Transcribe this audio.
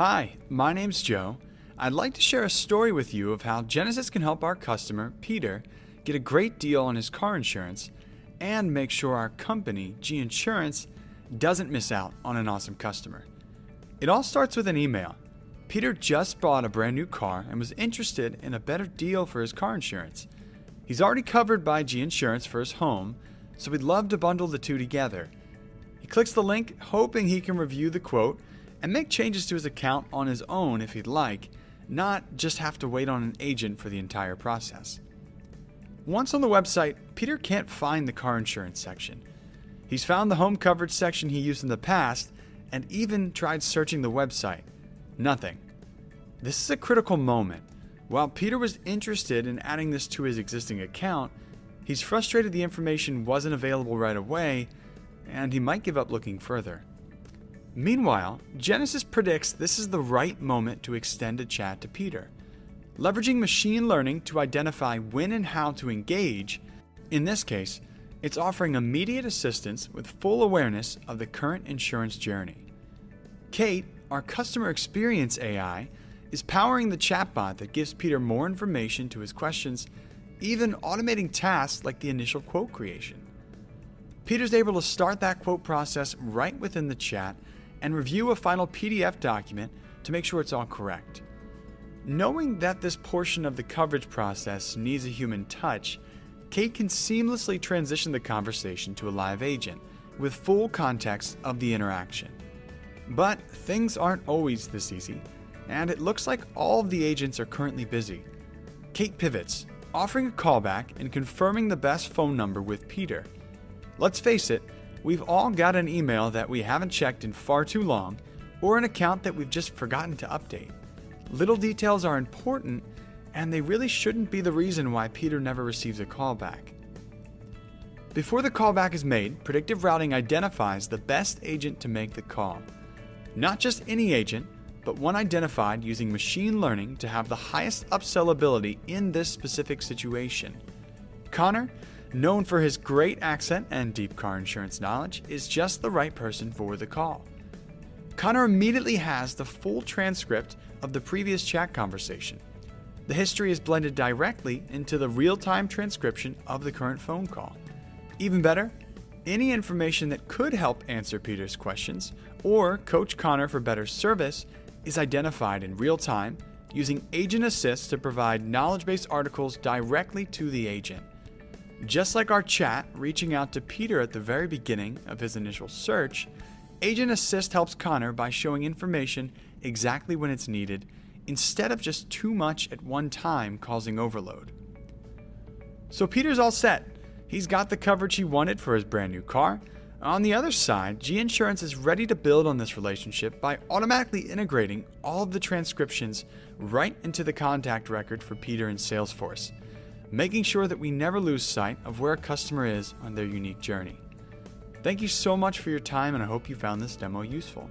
Hi, my name's Joe. I'd like to share a story with you of how Genesys can help our customer, Peter, get a great deal on his car insurance and make sure our company, G Insurance, doesn't miss out on an awesome customer. It all starts with an email. Peter just bought a brand new car and was interested in a better deal for his car insurance. He's already covered by G Insurance for his home, so we'd love to bundle the two together. He clicks the link, hoping he can review the quote and make changes to his account on his own if he'd like, not just have to wait on an agent for the entire process. Once on the website, Peter can't find the car insurance section. He's found the home coverage section he used in the past and even tried searching the website. Nothing. This is a critical moment. While Peter was interested in adding this to his existing account, he's frustrated the information wasn't available right away, and he might give up looking further. Meanwhile, Genesys predicts this is the right moment to extend a chat to Peter. Leveraging machine learning to identify when and how to engage, in this case, it's offering immediate assistance with full awareness of the current insurance journey. Kate, our customer experience AI, is powering the chatbot that gives Peter more information to his questions, even automating tasks like the initial quote creation. Peter's able to start that quote process right within the chat and review a final PDF document to make sure it's all correct. Knowing that this portion of the coverage process needs a human touch, Kate can seamlessly transition the conversation to a live agent with full context of the interaction. But things aren't always this easy, and it looks like all of the agents are currently busy. Kate pivots, offering a callback and confirming the best phone number with Peter. Let's face it, we've all got an email that we haven't checked in far too long, or an account that we've just forgotten to update. Little details are important, and they really shouldn't be the reason why Peter never receives a callback. Before the callback is made, predictive routing identifies the best agent to make the call. Not just any agent, but one identified using machine learning to have the highest upsell ability in this specific situation. Connor, known for his great accent and deep car insurance knowledge, is just the right person for the call. Connor immediately has the full transcript of the previous chat conversation. The history is blended directly into the real time transcription of the current phone call. Even better, any information that could help answer Peter's questions or coach Connor for better service is identified in real time using Agent Assist to provide knowledge based articles directly to the agent. Just like our chat reaching out to Peter at the very beginning of his initial search, Agent Assist helps Connor by showing information exactly when it's needed instead of just too much at one time causing overload. So Peter's all set. He's got the coverage he wanted for his brand new car. On the other side, G Insurance is ready to build on this relationship by automatically integrating all of the transcriptions right into the contact record for Peter in Salesforce, making sure that we never lose sight of where a customer is on their unique journey. Thank you so much for your time, and I hope you found this demo useful.